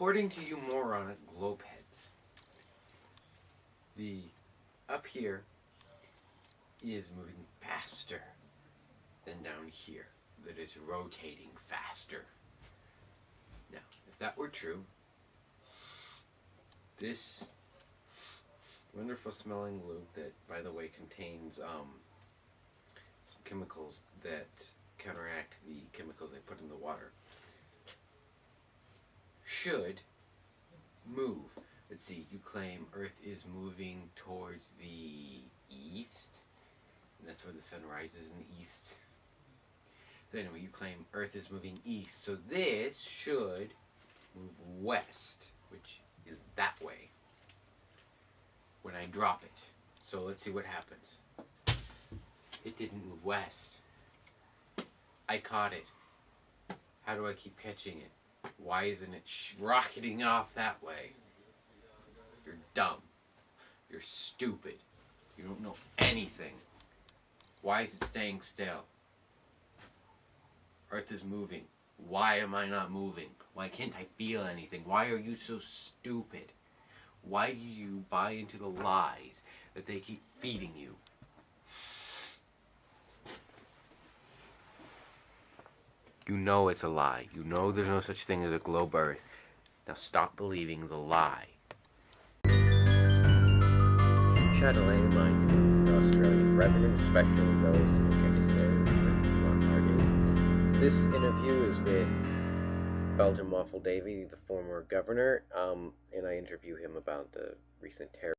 According to you moron globeheads, the up here is moving faster than down here. That is rotating faster. Now, if that were true, this wonderful smelling lube that, by the way, contains um, some chemicals that counteract the chemicals they put in the water should move. Let's see, you claim Earth is moving towards the east, that's where the sun rises in the east. So anyway, you claim Earth is moving east, so this should move west, which is that way, when I drop it. So let's see what happens. It didn't move west. I caught it. How do I keep catching it? Why isn't it rocketing off that way? You're dumb. You're stupid. You don't know anything. Why is it staying still? Earth is moving. Why am I not moving? Why can't I feel anything? Why are you so stupid? Why do you buy into the lies that they keep feeding you? You know it's a lie. You know there's no such thing as a globe Earth. Now stop believing the lie. Mine for Australian brethren, especially those in serve with. This interview is with Belgian Waffle Davy, the former governor, um, and I interview him about the recent terror.